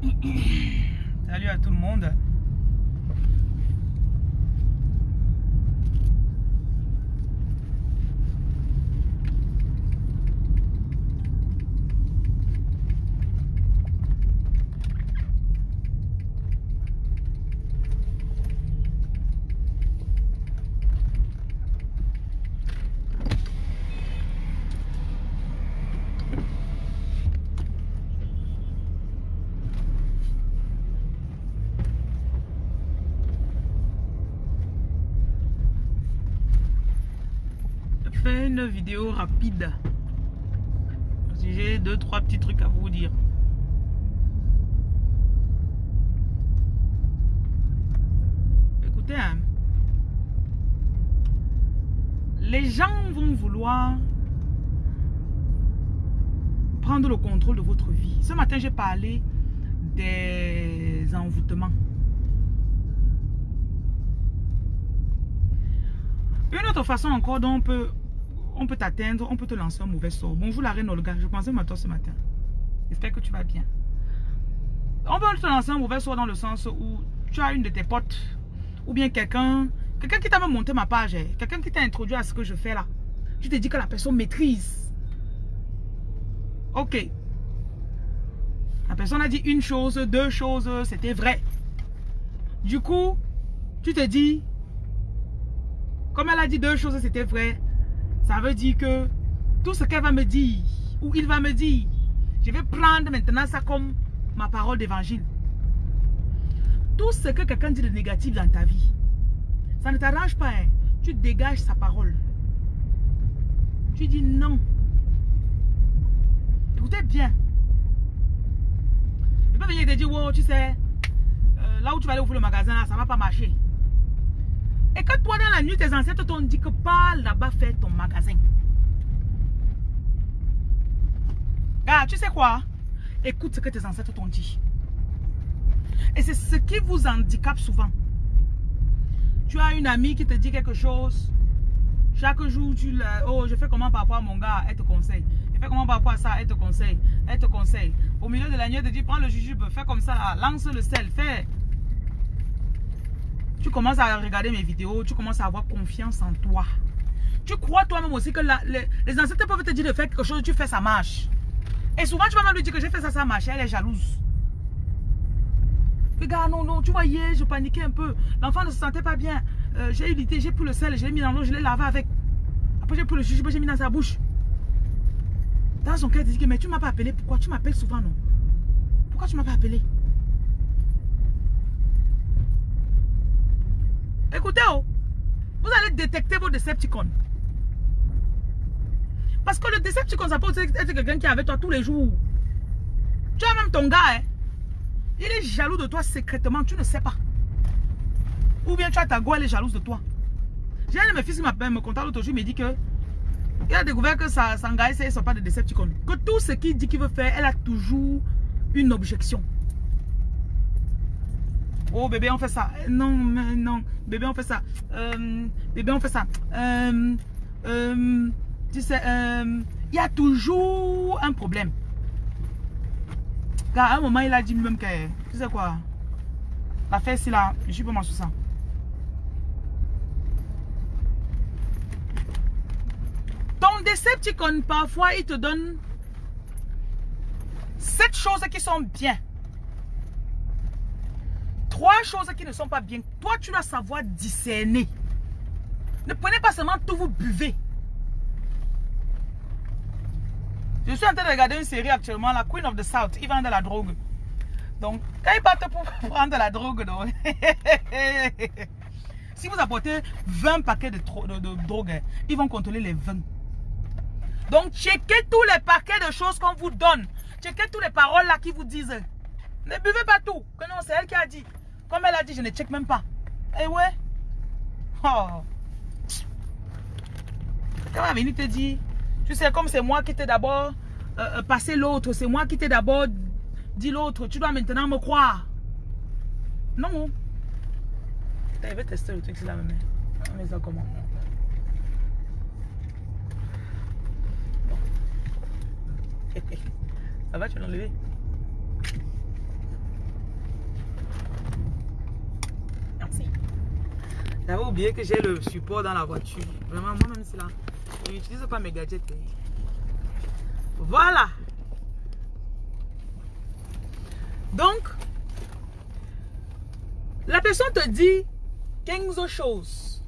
Salut à tout le monde. Fais une vidéo rapide. J'ai deux, trois petits trucs à vous dire. Écoutez, hein. Les gens vont vouloir prendre le contrôle de votre vie. Ce matin, j'ai parlé des envoûtements. Une autre façon encore dont on peut, on peut t'atteindre, on peut te lancer un mauvais sort. Bonjour la reine Olga, je pensais à toi ce matin. J'espère que tu vas bien. On peut te lancer un mauvais sort dans le sens où tu as une de tes potes ou bien quelqu'un, quelqu'un qui t'a même monté ma page, hein. quelqu'un qui t'a introduit à ce que je fais là. Tu te dis que la personne maîtrise. Ok. La personne a dit une chose, deux choses, c'était vrai. Du coup, tu te dis, comme elle a dit deux choses, c'était vrai. Ça veut dire que tout ce qu'elle va me dire, ou il va me dire, je vais prendre maintenant ça comme ma parole d'évangile. Tout ce que quelqu'un dit de négatif dans ta vie, ça ne t'arrange pas. Hein. Tu dégages sa parole. Tu dis non. Écoutez bien. Il peut venir te dire, wow, tu sais, euh, là où tu vas aller ouvrir le magasin, là, ça ne va pas marcher. Et que toi, dans la nuit, tes ancêtres t'ont dit que pas là-bas faire ton magasin. Ah, tu sais quoi? Écoute ce que tes ancêtres t'ont dit. Et c'est ce qui vous handicape souvent. Tu as une amie qui te dit quelque chose. Chaque jour, tu le... Oh, je fais comment par rapport à mon gars? Elle te conseille. Je fais comment par rapport à ça? Elle te conseille. Elle te conseille. Au milieu de la nuit, elle te dit, prends le jujube, fais comme ça, lance le sel, fais. Tu commences à regarder mes vidéos, tu commences à avoir confiance en toi. Tu crois toi-même aussi que les, les, ancêtres peuvent te dire de faire quelque chose, tu fais, ça marche. Et souvent, tu vas même lui dire que j'ai fait ça, ça marche. Elle est jalouse. Regarde, non, non, tu voyais, je paniquais un peu. L'enfant ne se sentait pas bien. Euh, j'ai eu l'idée, j'ai pris le sel, je l'ai mis dans l'eau, je l'ai lavé avec. Après, j'ai pris le jujube, j'ai mis dans sa bouche. Dans son cœur, il dit, mais tu m'as pas appelé. Pourquoi tu m'appelles souvent, non? Pourquoi tu m'as pas appelé? Écoutez, oh, vous allez détecter vos Decepticons. Parce que le Decepticon, ça peut être quelqu'un qui est avec toi tous les jours. Tu as même ton gars, hein. Il est jaloux de toi secrètement, tu ne sais pas. Ou bien tu as ta go, elle est jalouse de toi. J'ai un de mes fils qui m'appelle, me contacte l'autre jour, il me dit que il a découvert que sa, gars, ce ne sont pas des Decepticons. Que tout ce qu'il dit qu'il veut faire, elle a toujours une objection. Oh bébé on fait ça. Non, non. Bébé on fait ça. Euh, bébé on fait ça. Euh, euh, tu sais, il y a toujours un problème. Car à un moment il a dit lui-même que, tu sais quoi, la fesse là, je mal sur ça. Ton Decepticon parfois il te donne sept choses qui sont bien trois choses qui ne sont pas bien. Toi, tu dois savoir discerner. Ne prenez pas seulement tout, vous buvez. Je suis en train de regarder une série actuellement, la Queen of the South. Ils vendent de la drogue. Donc, quand ils partent pour prendre de la drogue, donc, si vous apportez 20 paquets de, drogue, ils vont contrôler les 20. Donc, checkez tous les paquets de choses qu'on vous donne. Checkez toutes les paroles là qui vous disent. Ne buvez pas tout. Que non, c'est elle qui a dit. Comme elle a dit, je ne check même pas. Eh ouais. Oh. Quand va venir te dire, tu sais, comme c'est moi qui t'ai d'abord euh, euh, passé l'autre, c'est moi qui t'ai d'abord dit l'autre, tu dois maintenant me croire. Non. Putain, il veut tester le truc, là, mais. Ah, mais ça comment? Bon. Ça va, tu vas l'enlever Merci. J'avais oublié que j'ai le support dans la voiture. Vraiment, moi-même, c'est là. Je n'utilise pas mes gadgets. Hein. Voilà. Donc, la personne te dit 15 choses.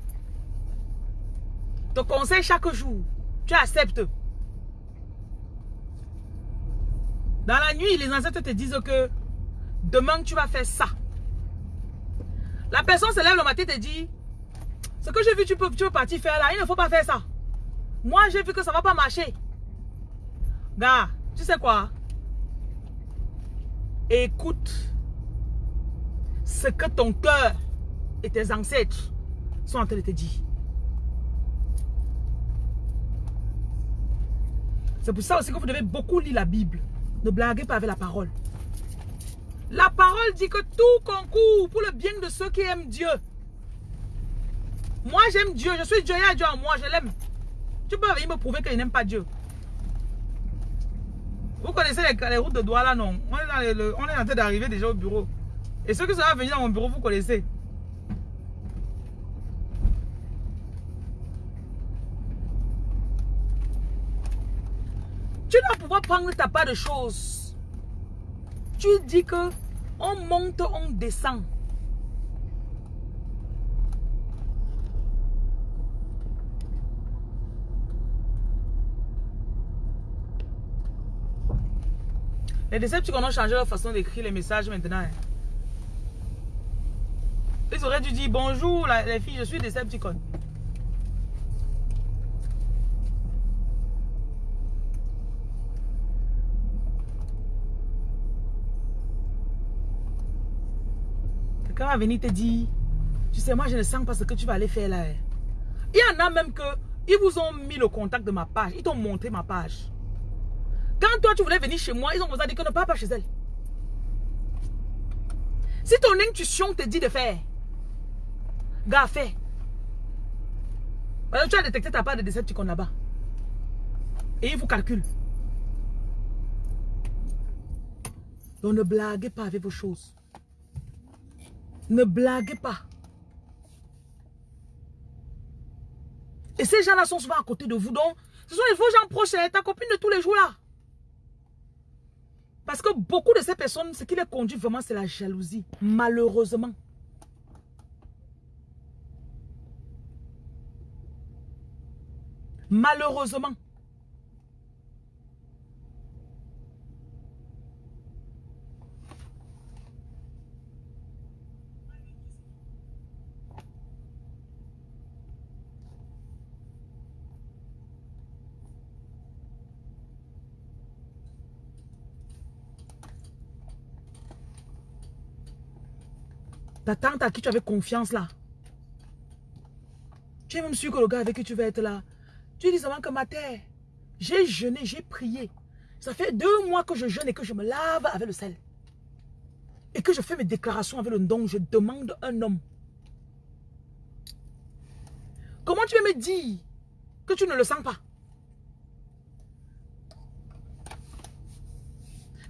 Te conseille chaque jour. Tu acceptes. Dans la nuit, les ancêtres te disent que demain, tu vas faire ça. La personne se lève le matin et te dit, ce que j'ai vu, tu peux, tu peux partir faire là. Il ne faut pas faire ça. Moi, j'ai vu que ça ne va pas marcher. Gars, tu sais quoi? Écoute ce que ton cœur et tes ancêtres sont en train de te dire. C'est pour ça aussi que vous devez beaucoup lire la Bible. Ne blaguez pas avec la parole. La parole dit que tout concourt pour le bien de ceux qui aiment Dieu. Moi, j'aime Dieu. Je suis Dieu. Il Dieu en moi. Je l'aime. Tu peux venir me prouver qu'il n'aime pas Dieu. Vous connaissez les, routes de Douala, non? On est, on est en train d'arriver déjà au bureau. Et ceux qui sont venus dans mon bureau, vous connaissez. Tu dois pouvoir prendre ta part de choses. Tu dis que on monte, on descend. Les Decepticons ont changé leur façon d'écrire les messages maintenant. Hein. Ils auraient dû dire bonjour les filles, je suis Decepticon. Quelqu'un va venir te dire, tu sais, moi je ne sens pas ce que tu vas aller faire là. Hein. Il y en a même que, ils vous ont mis le contact de ma page, ils t'ont montré ma page. Quand toi, tu voulais venir chez moi, ils ont dit que ne pars pas chez elle. Si ton intuition te dit de faire, gars, fais. tu as détecté ta part de Decepticon là-bas. Et ils vous calculent. Donc ne blaguez pas avec vos choses. Ne blaguez pas. Et ces gens-là sont souvent à côté de vous. Donc, ce sont les faux gens proches. Hein, ta copine de tous les jours là. Parce que beaucoup de ces personnes, ce qui les conduit vraiment, c'est la jalousie. Malheureusement. Malheureusement. Ta tante à qui tu avais confiance là. Tu es même sûr que le gars avec qui tu vas être là. Tu dis seulement que ma terre, j'ai jeûné, j'ai prié. Ça fait deux mois que je jeûne et que je me lave avec le sel. Et que je fais mes déclarations avec le don. Je demande un homme. Comment tu veux me dire que tu ne le sens pas?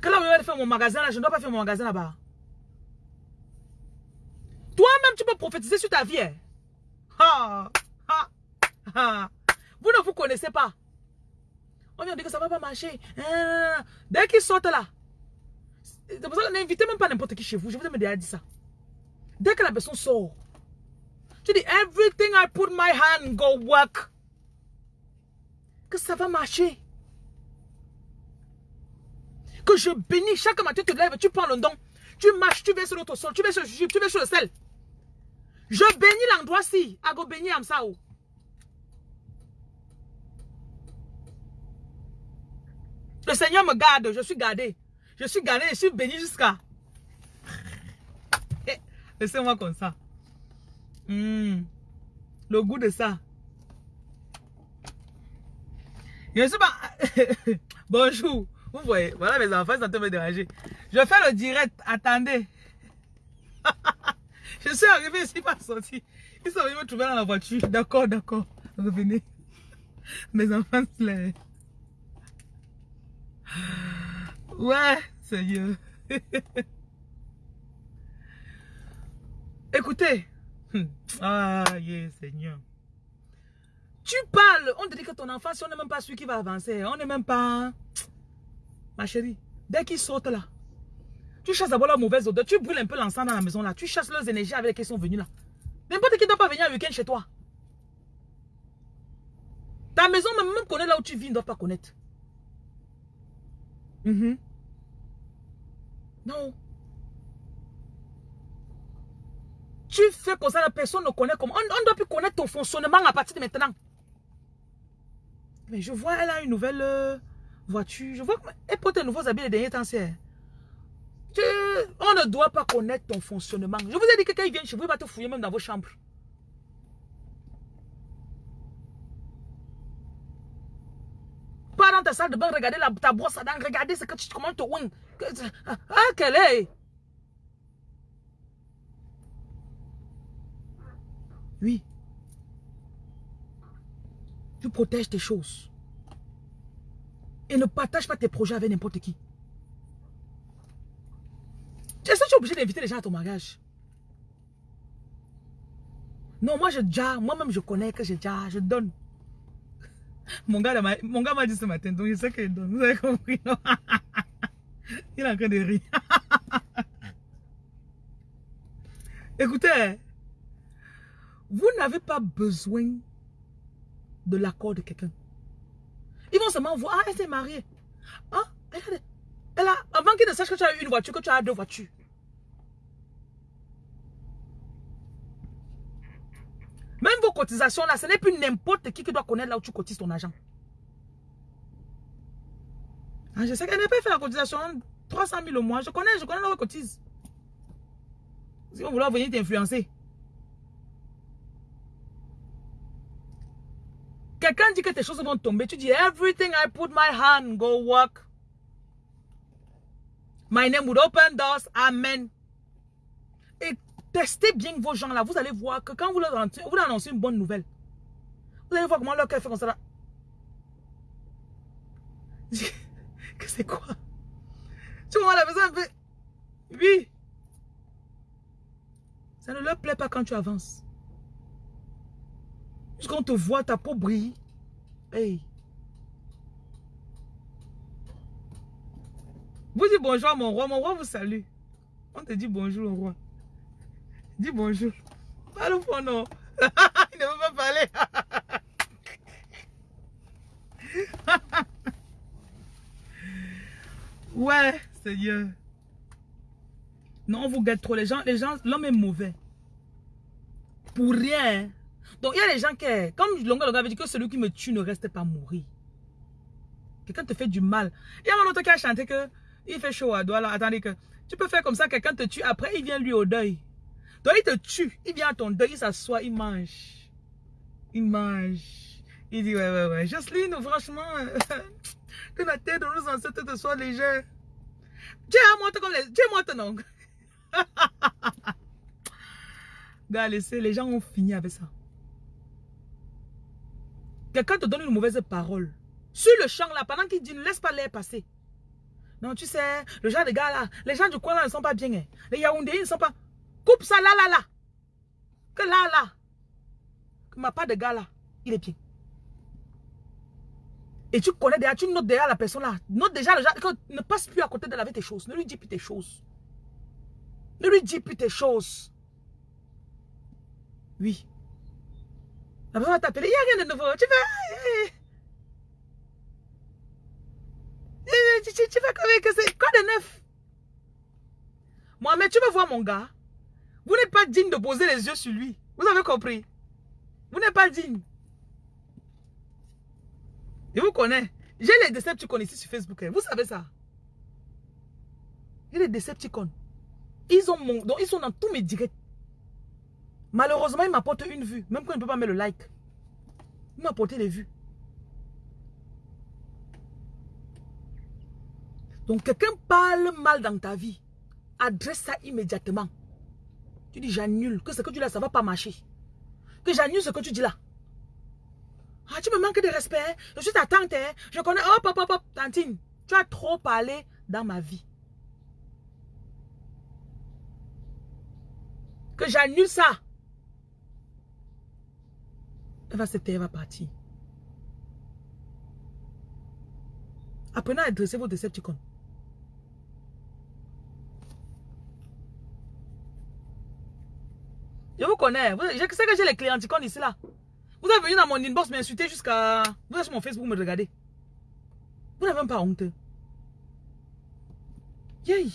Que là, je vais faire mon magasin là, je ne dois pas faire mon magasin là-bas. Toi-même, tu peux prophétiser sur ta vie. Hein. Vous ne vous connaissez pas. On vient dire que ça ne va pas marcher. Hein. Dès qu'ils sortent là, c'est n'invitez même pas n'importe qui chez vous. Je vous ai déjà dit ça. Dès que la personne sort, tu dis, everything I put my hand, go work. Que ça va marcher. Que je bénis. Chaque matin, tu te lèves, tu prends le don. Tu marches, tu vas sur l'autre sol, tu tu vas sur le sel. Je bénis l'endroit-ci. Ago bénis Amsao. Le Seigneur me garde. Je suis gardé. Je suis gardé. Je suis béni jusqu'à. Eh, laissez-moi comme ça. Hmm. Le goût de ça. Je ne sais pas. Bonjour. Vous voyez, voilà mes enfants, ça te me déranger. Je fais le direct. Attendez. Je suis arrivé ici, pas sorti. Ils sont venus me trouver dans la voiture. D'accord, d'accord. Revenez. Mes enfants, Ouais, Seigneur. Écoutez, Hmm. Ah, yeah, Seigneur. Tu parles, on te dit que ton enfant, si on n'est même pas celui qui va avancer, on n'est même pas... Ma chérie, dès qu'il saute là, tu chasses d'abord la mauvaise odeur, tu brûles un peu l'encens dans la maison là, tu chasses leurs énergies avec lesquelles ils sont venus là. N'importe qui ne doit pas venir un week-end chez toi. Ta maison, même, même connaît là où tu vis, ne doit pas connaître. Mhm. Non. Tu fais comme ça, la personne ne connaît comment. On ne doit plus connaître ton fonctionnement à partir de maintenant. Mais je vois, elle a une nouvelle euh, voiture. Je vois qu'elle porte de nouveaux habits les derniers temps. On ne doit pas connaître ton fonctionnement. Je vous ai dit que quand il vient chez vous, il va te fouiller même dans vos chambres. Pas dans ta salle de bain, regardez la, ta brosse à dents, regardez ce que tu, te. Ah, quelle est? Oui. Tu protèges tes choses. Et ne partage pas tes projets avec n'importe qui. Est-ce que tu es obligé d'inviter les gens à ton mariage? Non, moi je déjà, moi-même je connais que j'ai déjà, je donne. Mon gars m'a dit ce matin, donc je sais qu'il donne. Vous avez compris, non? Il est en train de rire. Écoutez, vous n'avez pas besoin de l'accord de quelqu'un. Ils vont seulement voir, ah, elle s'est mariée. Ah, avant qu'ils ne sachent que tu as une voiture, que tu as deux voitures. Même vos cotisations là, ce n'est plus n'importe qui qui doit connaître là où tu cotises ton argent. Ah, je sais qu'elle n'a pas fait la cotisation 300 000 au mois. Je connais, je connais là où elle cotise. Si on voulait venir t'influencer. Quelqu'un dit que tes choses vont tomber. Tu dis, everything I put my hand, go work. My name would open doors. Amen. Et testez bien vos gens là. Vous allez voir que quand vous leur annoncez, vous annoncez une bonne nouvelle. Vous allez voir comment leur cœur fait comme ça que c'est quoi? Tu vois la un peu. Oui. Ça ne leur plaît pas quand tu avances. Puisqu'on te voit, ta peau brille. Hey. Vous dites bonjour à mon roi. Mon roi vous salue. On te dit bonjour au roi. Dis bonjour. Parle au non. Il ne veut pas parler. ouais, Seigneur. Non, on vous guette trop. Les gens, gens, l'homme est mauvais. Pour rien. Donc, il y a des gens qui, comme Longa Longa avait dit que celui qui me tue ne reste pas mourir. Quelqu'un te fait du mal. Il y a un autre qui a chanté que il fait chaud à là. Attendez que tu peux faire comme ça, quelqu'un te tue. Après, il vient lui au deuil. Donc, il te tue. Il vient à ton deuil, il s'assoit, il mange. Il mange. Il dit, ouais, ouais, ouais. Jocelyne, franchement, que la tête de nos ancêtres te soit légère. Tu es morte comme les... Tu es morte, non Gars, les gens ont fini avec ça. Quelqu'un te donne une mauvaise parole. Sur le champ là, pendant qu'il dit, ne laisse pas l'air passer. Non, tu sais, le genre de gars là, les gens du coin là ne sont pas bien. Hein. Les Yaoundé, ils ne sont pas... Coupe ça là, là, là. Que là, là. Que ma part de gars là, il est bien. Et tu connais déjà, tu notes déjà la personne là. Note déjà le genre, ne passe plus à côté de laver tes choses. Ne lui dis plus tes choses. Ne lui dis plus tes choses. Oui. La personne va t'appeler, il n'y a rien de nouveau. Tu fais... Tu, fais comme que c'est quoi de neuf? Mohamed, tu veux voir mon gars? Vous n'êtes pas digne de poser les yeux sur lui. Vous avez compris? Vous n'êtes pas digne. Je vous connais. J'ai les Decepticons ici sur Facebook. Hein. Vous savez ça? J'ai les Decepticons. Ils, ont donc ils sont dans tous mes directs. Malheureusement, il m'apporte une vue. Même quand il ne peut pas mettre le like. Il m'a apporté des vues. Donc, quelqu'un parle mal dans ta vie. Adresse ça immédiatement. Tu dis, j'annule. Que ce que tu dis là, ça ne va pas marcher. Que j'annule ce que tu dis là. Ah, tu me manques de respect. Je suis ta tante. Hein. Je connais. Hop, hop, hop, hop. Tantine, tu as trop parlé dans ma vie. Que j'annule ça. Elle va se taire, elle va partir. Apprenez à dresser vos Decepticons. Je vous connais. je sais que j'ai les clients anticons ici là. Vous êtes venu dans mon inbox m'insulter jusqu'à... Vous êtes sur mon Facebook me regarder. Vous n'avez même pas honte. Yay.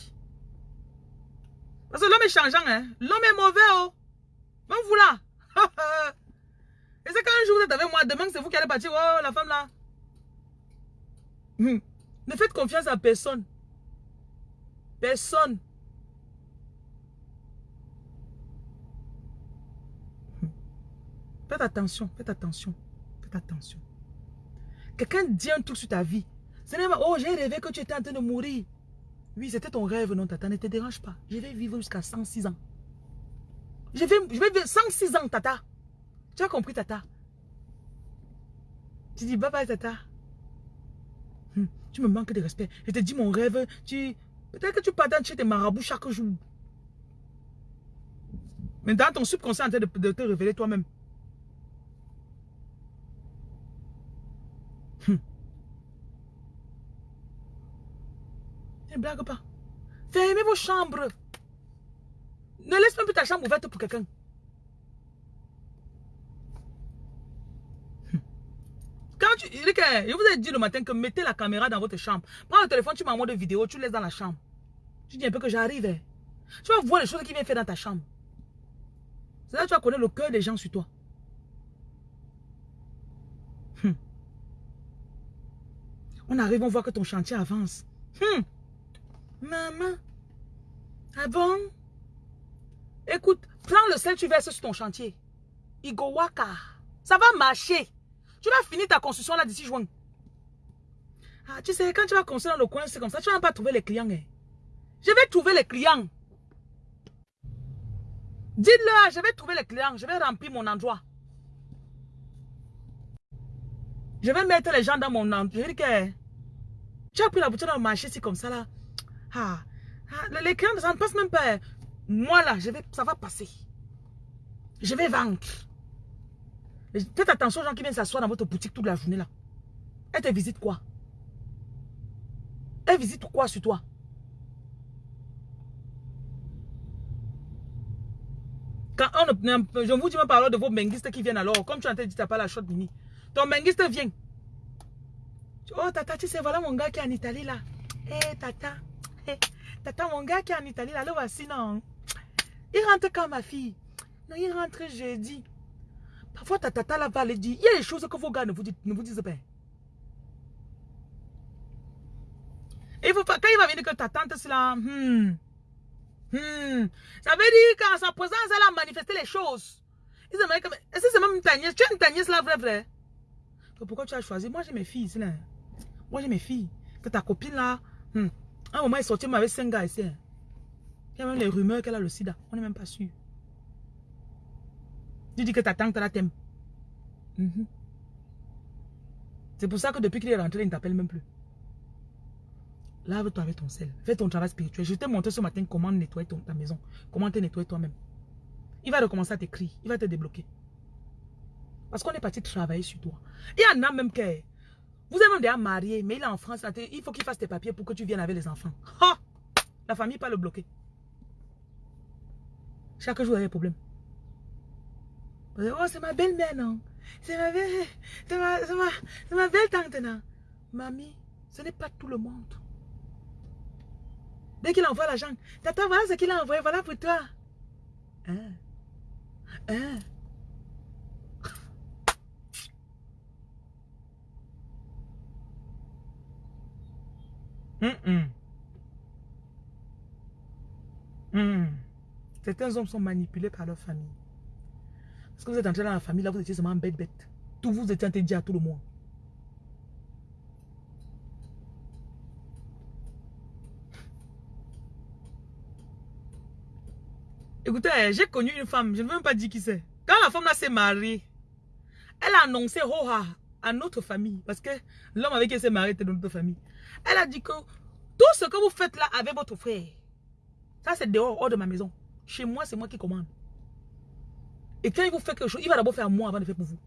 Parce que l'homme est changeant, hein. L'homme est mauvais, oh. Même vous là. Et c'est quand un jour vous êtes avec moi, demain c'est vous qui allez partir. Oh, la femme là. Hmm. Ne faites confiance à personne. Personne. Faites attention, faites attention, faites attention. Quelqu'un dit un truc sur ta vie. Ce n'est pas, oh, j'ai rêvé que tu étais en train de mourir. Oui, c'était ton rêve, non, tata, ne te dérange pas. Je vais vivre jusqu'à 106 ans. Je vais, je vais vivre 106 ans, tata. Tu as compris, tata? Tu dis, bye bye, tata. Hmm, tu me manques de respect. Je te dis mon rêve, tu... Peut-être que tu pardonnes chez tes marabouts chaque jour. Mais dans ton subconscient, en train de te révéler toi-même. Hmm. Ne blague pas. Fermez vos chambres. Ne laisse même plus ta chambre ouverte pour quelqu'un. Hmm. Quand tu, je vous ai dit le matin que mettez la caméra dans votre chambre. Prends le téléphone, tu m'envoies des vidéos, tu laisses dans la chambre. Tu dis un peu que j'arrive. Hein. Tu vas voir les choses qui viennent faire dans ta chambre. C'est là que tu vas connaître le cœur des gens sur toi. Hmm. On arrive, on voit que ton chantier avance. Hmm. Maman? Ah bon? Écoute, prends le sel, tu verses sur ton chantier. Igowaka. Ça va marcher. Tu vas finir ta construction là d'ici juin. Ah, tu sais, quand tu vas construire dans le coin, c'est comme ça. Tu vas pas trouver les clients. Hein. Je vais trouver les clients. Dites-leur, je vais trouver les clients. Je vais remplir mon endroit. Je vais mettre les gens dans mon endroit. Je dis que tu as pris la boutique dans le marché, c'est comme ça là. Ah, ah, les clients, ça ne passe même pas. Moi là, je vais, ça va passer. Je vais vendre. Faites attention aux gens qui viennent s'asseoir dans votre boutique toute la journée là. Elle te visite quoi? Elle visite quoi sur toi? Quand on, je vous dis même parler de vos menguistes qui viennent alors, comme tu as dit, tu n'as pas la shot mini. Ton menguiste vient. Oh tata, tu sais, voilà mon gars qui est en Italie là. Eh tata, tata, mon gars qui est en Italie là, le voici non? Il rentre quand ma fille? Non, il rentre jeudi. Parfois, ta tata là va aller dire, il y a des choses que vos gars ne vous, ne vous disent pas. Et il faut pas, quand il va venir que ta tante c'est là, hmm, hmm, ça veut dire qu'en sa présence, elle a manifesté les choses. Est-ce que c'est même une tagnière Tu as une tagnière là, vrai, vrai Pourquoi tu as choisi? Moi, j'ai mes filles ici là. Moi, j'ai mes filles. Que ta copine là, hmm, un moment, elle est sortie avec cinq gars ici. Hein. Il y a même les rumeurs qu'elle a le sida. On n'est même pas sûr. Tu dis que ta tante la t'aime. Mhm. C'est pour ça que depuis qu'il est rentré, il ne t'appelle même plus. Lave-toi avec ton sel. Fais ton travail spirituel. Je t'ai montré ce matin comment nettoyer ta maison. Comment te nettoyer toi-même. Il va recommencer à t'écrire. Il va te débloquer. Parce qu'on est parti travailler sur toi. Il y en a même qui... Vous êtes même déjà marié, mais il est en France. Il faut qu'il fasse tes papiers pour que tu viennes avec les enfants. La famille pas le bloquer. Chaque jour, il y a des problèmes. Oh, c'est ma belle-mère, non? C'est ma belle... Tante, non? Mamie, ce n'est pas tout le monde. Dès qu'il envoie l'argent, tata, voilà ce qu'il a envoyé, voilà pour toi. Hein? Hein? Certains hommes sont manipulés par leur famille. Parce que vous êtes entré dans la famille, là, vous étiez seulement bête bête. Tout vous étiez dire à tout le monde. Écoutez, j'ai connu une femme, je ne veux même pas dire qui c'est. Quand la femme là s'est mariée, elle a annoncé Roha à notre famille. Parce que l'homme avec qui elle s'est mariée était de notre famille. Elle a dit que tout ce que vous faites là avec votre frère, ça c'est dehors, hors de ma maison. Chez moi, c'est moi qui commande. Et quand il vous fait quelque chose, il va d'abord faire moi avant de faire pour vous.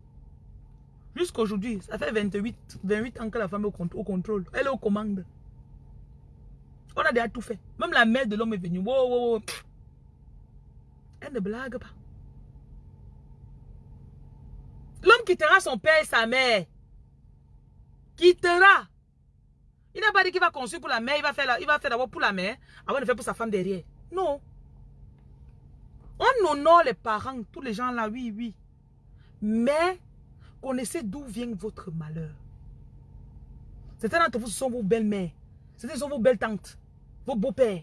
Jusqu'aujourd'hui, ça fait 28, 28 ans que la femme est au, contrôle. Elle est aux commandes. On a déjà tout fait. Même la mère de l'homme est venue. Elle ne blague pas. L'homme quittera son père et sa mère. Quittera. Il n'a pas dit qu'il va construire pour la mère, il va faire, faire d'abord pour la mère, avant de faire pour sa femme derrière. Non. On honore les parents, tous les gens là, oui, oui. Mais, connaissez d'où vient votre malheur. Certains d'entre vous, ce sont vos belles-mères. Certains sont vos belles tantes, vos beaux-pères.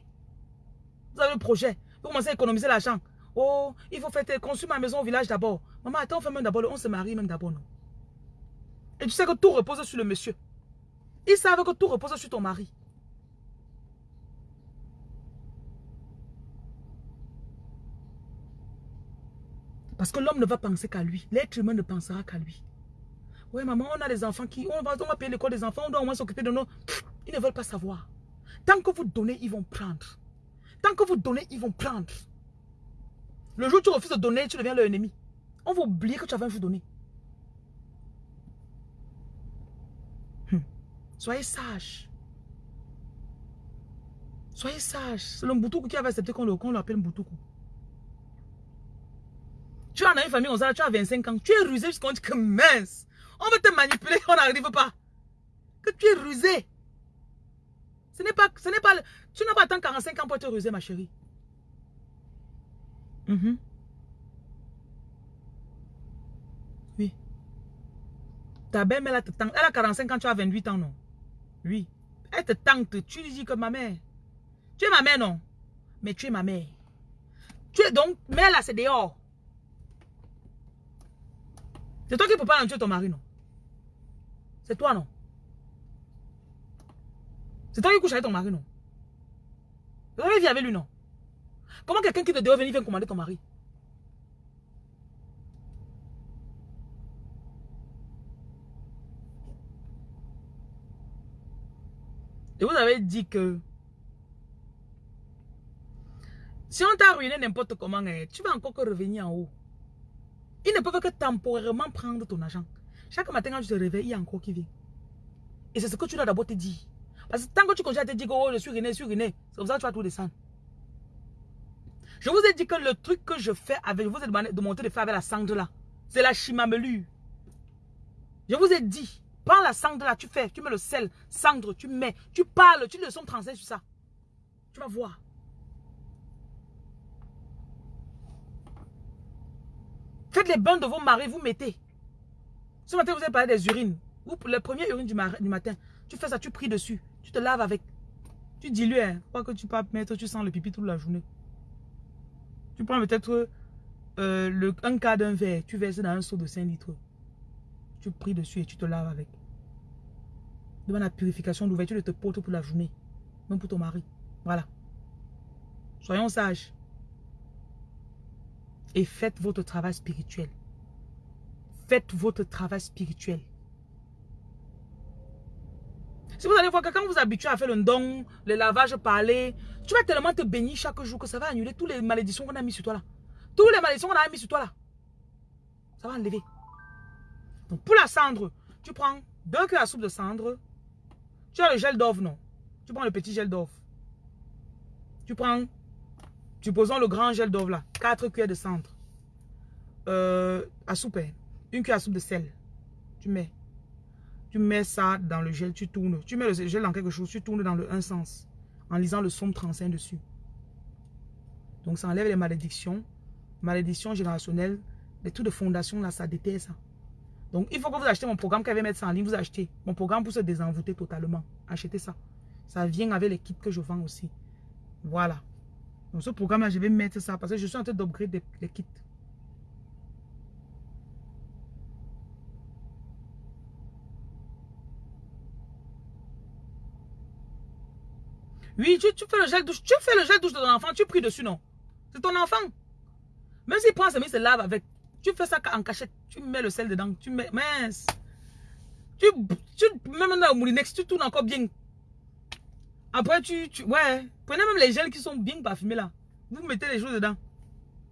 Vous avez le projet. Vous commencez à économiser l'argent. Oh, il faut faire construire ma maison au village d'abord. Maman, attends, on fait même d'abord, on se marie même d'abord, non? Et tu sais que tout repose sur le monsieur. Ils savent que tout repose sur ton mari. Parce que l'homme ne va penser qu'à lui. L'être humain ne pensera qu'à lui. Oui, maman, on a des enfants qui... On va, on va payer l'école des enfants, on doit au moins s'occuper de nous. Ils ne veulent pas savoir. Tant que vous donnez, ils vont prendre. Tant que vous donnez, ils vont prendre. Le jour où tu refuses de donner, tu deviens leur ennemi. On va oublier que tu avais un jour donné. Soyez sage. Soyez sage. C'est le Mboutouk qui avait accepté qu'on l'appelle Mboutouk. Tu en as une famille on tu as 25 ans. Tu es rusé jusqu'à dit que mince. On veut te manipuler, on n'arrive pas. Que tu es rusé. Ce n'est pas, ce n'est pas, tu n'as pas attendu 45 ans pour te ruser, ma chérie. Mm-hmm. Oui. Ta belle-mère, elle a 45 ans, tu as 28 ans, non? Oui. Elle te tente. Tu lui dis que ma mère. Tu es ma mère, non? Mais tu es ma mère. Tu es donc, mère là, c'est dehors. C'est toi qui peux pas tuer ton mari, non? C'est toi, non? C'est toi qui couches avec ton mari, non? Tu vivre avec lui, non? Comment quelqu'un qui te dehors venir vient commander ton mari? Et vous avez dit que si on t'a ruiné n'importe comment, hein, tu vas encore revenir en haut. Ils ne peuvent que temporairement prendre ton argent. Chaque matin quand tu te réveilles, il y a encore qui vient. Et c'est ce que tu dois d'abord te dire. Parce que tant que tu continues à te dire que oh, je suis ruiné, je suis ruiné, c'est comme ça que tu vas tout descendre. Je vous ai dit que le truc que je fais avec, je vous ai demandé de monter de faire avec la cendre là, c'est la chimamelure. Je vous ai dit, Prends la cendre là, tu fais, tu mets le sel, cendre, tu mets, tu parles, tu le son français sur ça. Tu vas voir. Faites les bains de vos maris, vous mettez. Ce matin, vous avez parlé des urines. Ou le premier urine du, matin, tu fais ça, tu pries dessus. Tu te laves avec. Tu dilues, hein. Pas que tu peux mettre, tu sens le pipi toute la journée. Tu prends peut-être euh, un quart d'un verre, tu verses dans un seau de 5 litres. Tu pries dessus et tu te laves avec. Demande la purification, l'ouverture de tes portes pour la journée. Même pour ton mari. Voilà. Soyons sages. Et faites votre travail spirituel. Faites votre travail spirituel. Si vous allez voir que quand vous habituez à faire le don, le lavage, parler, tu vas tellement te bénir chaque jour que ça va annuler toutes les malédictions qu'on a mis sur toi là. Toutes les malédictions qu'on a mis sur toi là. Ça va enlever. Donc pour la cendre, tu prends deux cuillères à soupe de cendre. Tu as le gel d'oeuf, non? Tu prends le petit gel d'oeuf. Tu prends, tu posons le grand gel d'oeuf là, quatre cuillères de cendre. Euh, à soupe, hein. une cuillère à soupe de sel. Tu mets. Tu mets ça dans le gel, tu tournes. Tu mets le gel dans quelque chose, tu tournes dans le un sens. En lisant le somme 35 dessus. Donc ça enlève les malédictions. Malédictions générationnelles. Les trucs de fondation là, ça déterre ça. Donc, il faut que vous achetez mon programme qu'elle va mettre ça en ligne. Vous achetez mon programme pour se désenvoûter totalement. Achetez ça. Ça vient avec les kits que je vends aussi. Voilà. Donc, ce programme-là, je vais mettre ça parce que je suis en train d'upgrade les kits. Oui, tu, fais le gel douche. Tu fais le gel douche de ton enfant. Tu pries dessus, non? C'est ton enfant. Même s'il prend ses mains, il se lave avec. Tu fais ça en cachette. Tu mets le sel dedans. Tu mets. Mince. Tu, tu mets maintenant au moulinex. Tu tournes encore bien. Après, tu. Ouais. Prenez même les gels qui sont bien parfumés là. Vous mettez les choses dedans.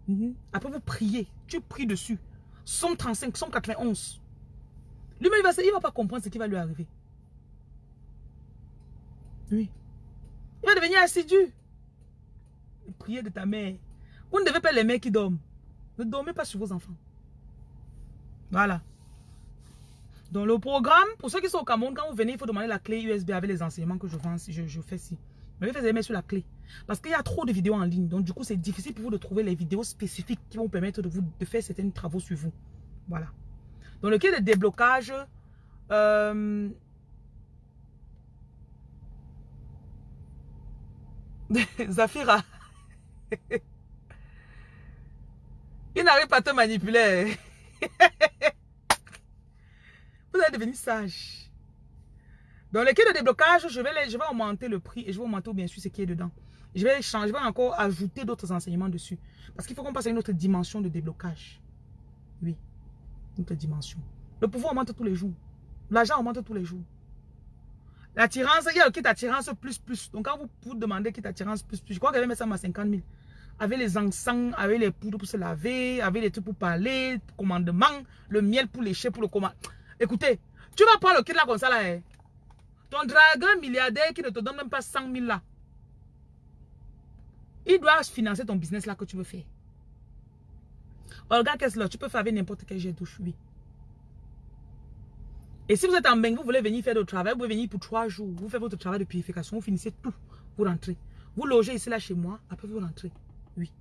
Mhm. Après, vous priez. Tu pries dessus. Somme 35, somme 91. Lui-même, il va, il va pas comprendre ce qui va lui arriver. Oui. Il va devenir assidu. Priez de ta mère. Vous ne devez pas les mères qui dorment. Ne dormez pas sur vos enfants. Voilà. Dans le programme, pour ceux qui sont au Cameroun, quand vous venez, il faut demander la clé USB avec les enseignements que je, fais ici. Mais vous les mettre sur la clé. Parce qu'il y a trop de vidéos en ligne. Donc, du coup, c'est difficile pour vous de trouver les vidéos spécifiques qui vont permettre de faire certains travaux sur vous. Voilà. Dans le cas de déblocage, euh, Zafira. Il n'arrive pas à te manipuler. Vous allez devenir sage. Dans le cas de déblocage, je vais, augmenter le prix et je vais augmenter bien sûr ce qui est dedans. Je vais changer, je vais encore ajouter d'autres enseignements dessus. Parce qu'il faut qu'on passe à une autre dimension de déblocage. Oui, une autre dimension. Le pouvoir augmente tous les jours. L'argent augmente tous les jours. L'attirance, il y a le kit attirance plus plus. Donc quand vous, vous demandez kit attirance plus plus, je crois qu'elle mettre ça à 50 000 avec les encens, avec les poudres pour se laver, avec les trucs pour parler, commandement, le miel pour lécher, pour le commandement. Écoutez, tu vas prendre le kit là comme ça là. Hein. Ton dragon milliardaire qui ne te donne même pas 100 000 là. Il doit financer ton business là que tu veux faire. Regarde qu'est-ce là, tu peux faire avec n'importe quel jet douche, oui. Et si vous êtes en bain, vous voulez venir faire le travail, vous pouvez venir pour trois jours. Vous faites votre travail de purification, vous finissez tout, vous rentrez. Vous logez ici là chez moi, après vous rentrez. Oui.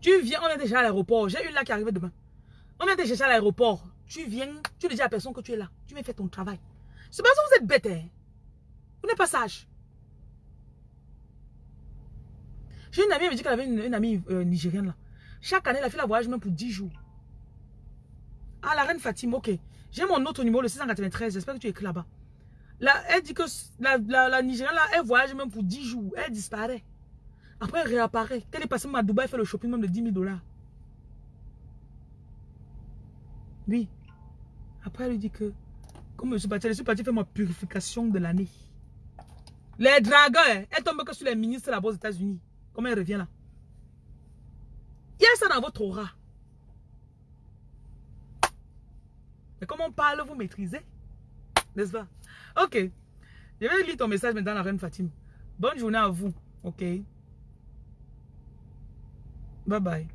Tu viens, on est déjà à l'aéroport. J'ai une là qui arrive demain. On te chercher à l'aéroport. Tu viens, tu dis à personne que tu es là. Tu viens faire ton travail. C'est parce que vous êtes bête. Hein? Vous n'êtes pas sage. J'ai une amie, elle me dit qu'elle avait une, amie euh, nigérienne là. Chaque année, la fille la voyage même pour 10 jours. Ah, la reine Fatima, ok. J'ai mon autre numéro, le 693. J'espère que tu écris là-bas. Là, elle dit que la, la Nigérienne là, elle voyage même pour 10 jours. Elle disparaît. Après, elle réapparaît. Quand elle est passée à Dubaï, elle fait le shopping même de 10 000 dollars. Oui. Après, elle lui dit que, comme je suis parti, je suis parti faire ma purification de l'année. Les dragons, hein, elle tombe que sur les ministres là-bas aux États-Unis. Comment elle revient là? Il y a ça dans votre aura. Mais comment on parle, vous maîtrisez? N'est-ce pas? Ok. Je vais lire ton message maintenant, la reine Fatima. Bonne journée à vous. Ok. Bye bye.